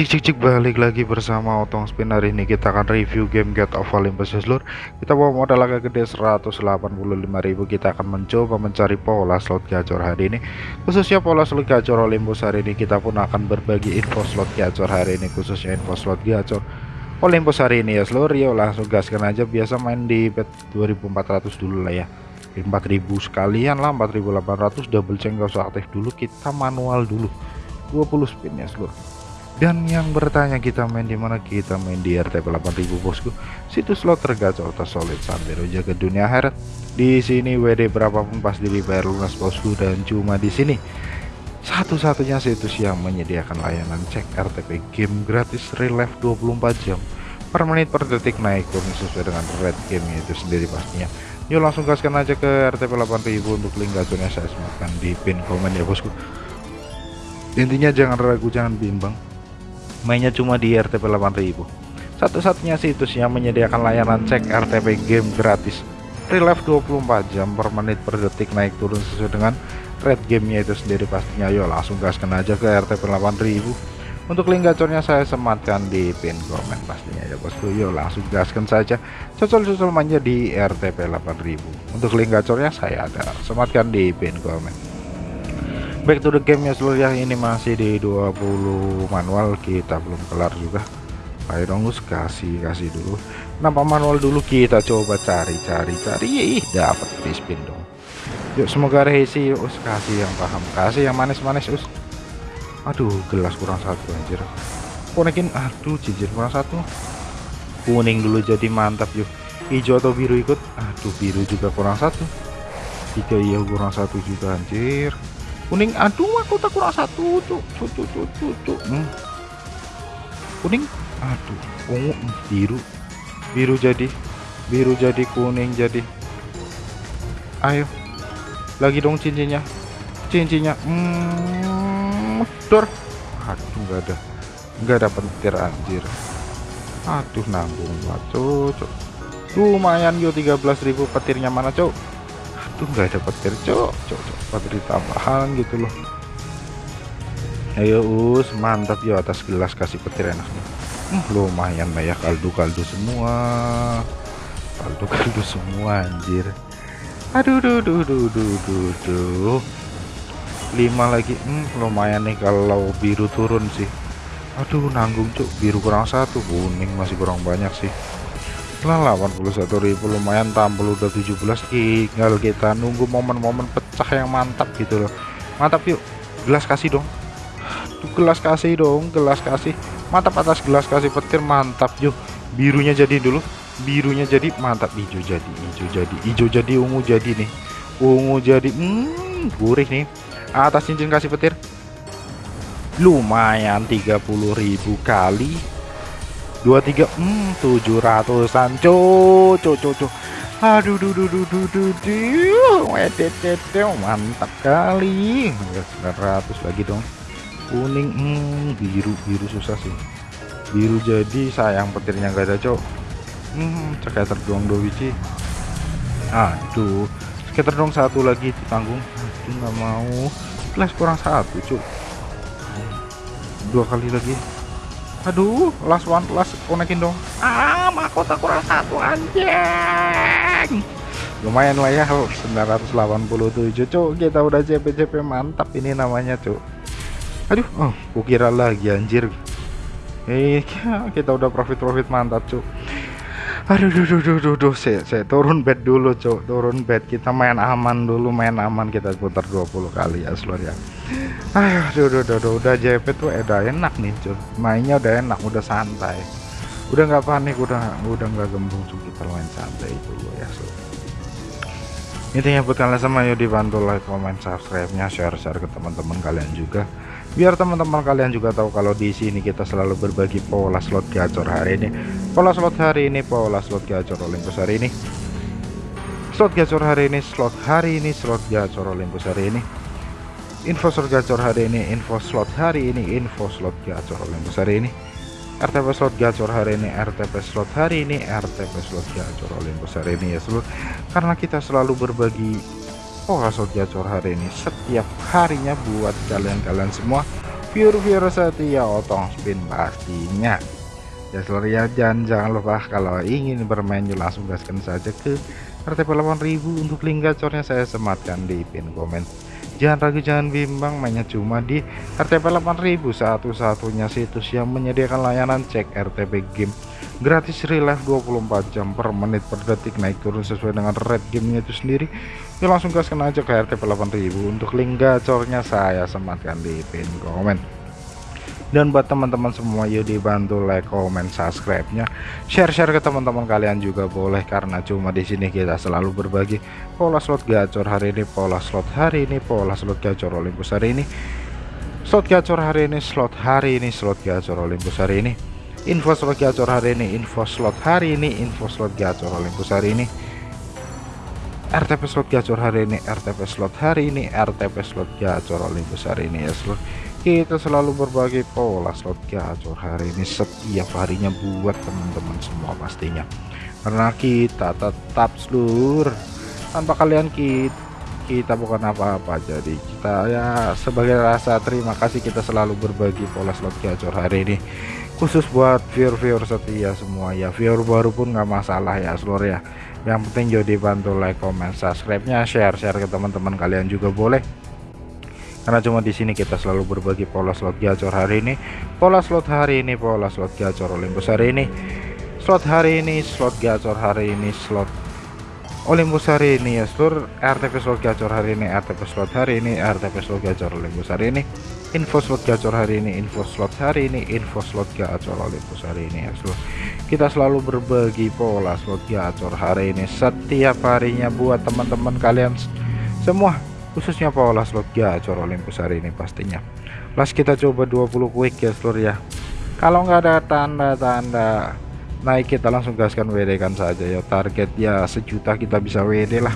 cik cik cik balik lagi bersama Otong Spin hari ini kita akan review game Get of Olympus seluruh kita bawa modal agak gede 185.000 kita akan mencoba mencari pola slot gacor hari ini. Khususnya pola slot gacor Olympus hari ini kita pun akan berbagi info slot gacor hari ini khususnya info slot gacor Olympus hari ini. Ya seluruh yuk langsung gaskan aja. Biasa main di bet 2400 dulu lah ya. 4000 sekalian lah 4800 double check gak usah aktif dulu kita manual dulu. 20 spin ya seluruh dan yang bertanya kita main di mana? Kita main di RTP 8000 bosku. Situs slot tergacor tersolid sampai jaga dunia akhirat. Di sini WD berapapun pasti dibayar lunas bosku dan cuma di sini. Satu-satunya situs yang menyediakan layanan cek RTP game gratis relive 24 jam. Per menit per detik naik turun sesuai dengan red game itu sendiri pastinya. Yuk langsung gaskan aja ke RTP 8000 untuk link gacornya saya sematkan di pin komen ya bosku. Intinya jangan ragu jangan bimbang mainnya cuma di RTP 8000 satu-satunya situs yang menyediakan layanan cek RTP game gratis. Relive 24 jam per menit per detik naik turun sesuai dengan red gamenya itu sendiri pastinya. Yuk langsung gaskan aja ke RTP 8000 untuk link gacornya saya sematkan di pin komen pastinya ya bosku. Yuk langsung gaskan saja cocol-cocol mainnya di RTP 8000 untuk link gacornya saya ada. Sematkan di pin komen back to the game ya seluruh yang ini masih di 20 manual kita belum kelar juga. Ayo dong us kasih kasih dulu. Nampak manual dulu kita coba cari cari cari. Ih dapat di spin dong. Yuk semoga resi us kasih yang paham kasih yang manis-manis us aduh gelas kurang satu anjir. Konekin aduh cincin kurang satu. Kuning dulu jadi mantap yuk. Hijau atau biru ikut? Aduh biru juga kurang satu. Tiga iya kurang satu juga anjir kuning aduh aku tak kurang satu tuh tuh tuh tuh tuh, tuh. Hmm. kuning aduh ungu hmm, biru. Biru jadi biru jadi kuning jadi. Ayo lagi dong cincinnya. Cincinnya hmm, dor aduh nggak ada nggak ada petir anjir. Aduh nanggung banget cok lumayan yo 13.000 petirnya mana cok tuh nggak ada petir cok cok cok petir tambahan gitu loh. Ayo us mantap ya atas gelas kasih petir enak hmm, lumayan lah kaldu-kaldu semua. Kaldu-kaldu semua anjir. Aduh duh duh duh duh duh duh. Lima lagi hmm, lumayan nih kalau biru turun sih. Aduh nanggung cuk biru kurang satu kuning masih kurang banyak sih lah 81.000 lumayan tampil udah 17 tinggal kita nunggu momen-momen pecah yang mantap gitu loh. Mantap yuk gelas kasih dong. Tuh gelas kasih dong gelas kasih. Mantap atas gelas kasih petir mantap yuk. Birunya jadi dulu birunya jadi mantap. Hijau jadi hijau jadi hijau jadi ungu jadi nih. Ungu jadi hmm, gurih nih. Atas cincin kasih petir. Lumayan 30.000 kali dua tiga hmm tujuh ratusan. Cu cu cu cu aduh duh duh duh duh duh duh. Mantap kali. Sembilan ratus lagi dong. Kuning hmm, biru biru susah sih. Biru jadi sayang petirnya gak ada cok hmm sekitar dong dua biji. Aduh sekitar dong satu lagi ditanggung aduh nggak mau. Plus kurang satu cuk dua kali lagi aduh last one last konekin dong. Ah mahkota kurang satu anjing. Lumayan lah ya 987 cuk. Kita udah CP-CP mantap ini namanya cuk. Aduh oh kukira lagi anjir. Eh kita udah profit-profit mantap cuk. Aduh duh duh duh duh, duh. Saya, saya turun bed dulu cok turun bed kita main aman dulu main aman. Kita putar 20 kali ya seluruh ya ayo duh, duh, duh, duh. udah JP tuh udah enak nih cok mainnya udah enak udah santai. Udah nggak panik udah udah nggak gembung. Cok kita main santai dulu ya so intinya buat kalian semua yuk dibantu like comment subscribe nya share share ke teman-teman kalian juga. Biar teman-teman kalian juga tahu kalau di sini kita selalu berbagi pola slot gacor hari ini. Pola slot hari ini pola slot gacor Olympus hari ini. Slot gacor hari ini slot hari ini slot gacor Olympus hari ini info slot gacor hari ini info slot hari ini info slot gacor. Olympus hari ini RTP slot gacor hari ini RTP slot hari ini RTP slot gacor. Olympus hari ini ya seluruh karena kita selalu berbagi pola slot gacor hari ini setiap harinya buat kalian-kalian semua. Viewer-viewer setia otong spin pastinya. Ya seluruh ya jangan jangan lupa kalau ingin bermain langsung gaskan saja ke RTP 8000 untuk link gacornya saya sematkan di pin komen jangan ragu jangan bimbang mainnya cuma di RTP 8000 satu-satunya situs yang menyediakan layanan cek RTP game. Gratis relive 24 jam per menit per detik naik turun sesuai dengan red gamenya itu sendiri. Ya langsung gaskan aja ke RTP 8000 untuk link gacornya saya sematkan di pin komen dan buat teman-teman semua yuk dibantu like comment subscribe nya share-share ke teman-teman kalian juga boleh karena cuma di sini kita selalu berbagi pola slot gacor hari ini pola slot hari ini pola slot gacor Olympus hari ini. Slot gacor hari ini slot hari ini slot gacor Olympus hari ini. Info slot gacor hari ini info slot hari ini info slot gacor Olympus hari ini. RTP slot gacor hari ini RTP slot hari ini RTP slot gacor Olympus hari ini ya slot kita selalu berbagi pola slot gacor hari ini setiap harinya buat teman-teman semua pastinya. Karena kita tetap seluruh tanpa kalian kita kita bukan apa-apa. Jadi kita ya sebagai rasa terima kasih kita selalu berbagi pola slot gacor hari ini. Khusus buat viewer-viewer setia semua ya. Viewer baru pun nggak masalah ya seluruh ya. Yang penting jadi bantu like comment subscribe nya share share ke teman-teman kalian juga boleh karena cuma di sini kita selalu berbagi pola slot gacor hari ini. Pola slot hari ini pola slot gacor Olympus hari ini. Slot hari ini slot gacor hari ini slot Olympus hari ini ya seluruh RTP slot gacor hari ini RTP slot hari ini RTP slot gacor Olympus hari ini. Info slot gacor hari ini info slot hari ini info slot gacor Olympus hari ini ya seluruh kita selalu berbagi pola slot gacor hari ini setiap harinya buat teman-teman kalian. Semua khususnya pola slot gacor Olympus hari ini pastinya. Las kita coba 20 quick ya seluruh ya. Kalau nggak ada tanda-tanda naik kita langsung gaskan WD kan saja ya. Target ya sejuta kita bisa WD lah.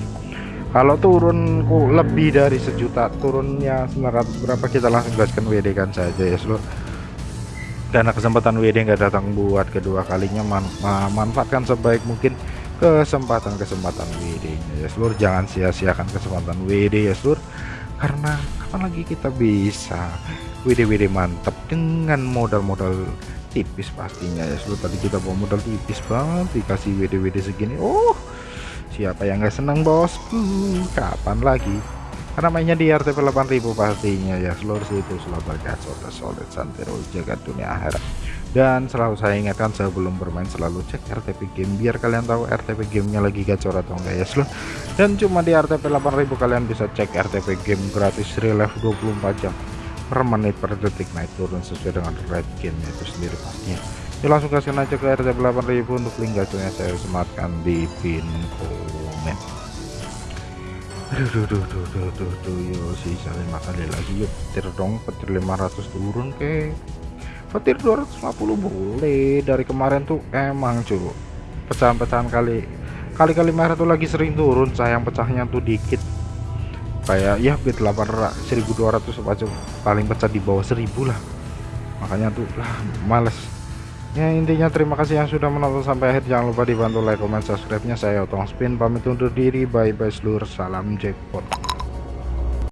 Kalau turun lebih dari sejuta turunnya 900 berapa kita langsung gaskan WD kan saja ya seluruh karena kesempatan WD nggak datang buat kedua kalinya man manfaatkan sebaik mungkin kesempatan-kesempatan WD ya seluruh jangan sia-siakan kesempatan WD ya seluruh karena kapan lagi kita bisa WD-WD mantap dengan modal-modal tipis pastinya ya seluruh tadi kita bawa modal tipis banget dikasih WD-WD segini. Oh siapa yang nggak senang bosku? Kapan lagi? Karena mainnya di RTP 8000 pastinya ya seluruh situ selalu bergacor solid santero jaga dunia akhirat dan selalu saya ingatkan sebelum bermain selalu cek RTP game biar kalian tahu RTP gamenya lagi gacor atau enggak ya seluruh dan cuma di RTP 8000 kalian bisa cek RTP game gratis relive 24 jam per menit per detik. Naik turun sesuai dengan red game itu sendiri pastinya. Ya langsung kasih aja ke RTP 8000 untuk link gacornya saya sematkan di pin komen. Aduh duh duh duh duh duh duh yo sisa lima kali lagi yuk petir dong petir 500 turun ke petir 250 boleh. Dari kemarin tuh emang cuy pecahan-pecahan kali kali-kali merah tuh lagi sering turun sayang pecahnya tuh dikit. Kayak ya bit 800 1200 aja paling pecah di bawah 1000 lah. Makanya tuh lah males. Ya intinya terima kasih yang sudah menonton sampai akhir. Jangan lupa dibantu like comment subscribe nya saya otong spin pamit undur diri. Bye bye seluruh salam jackpot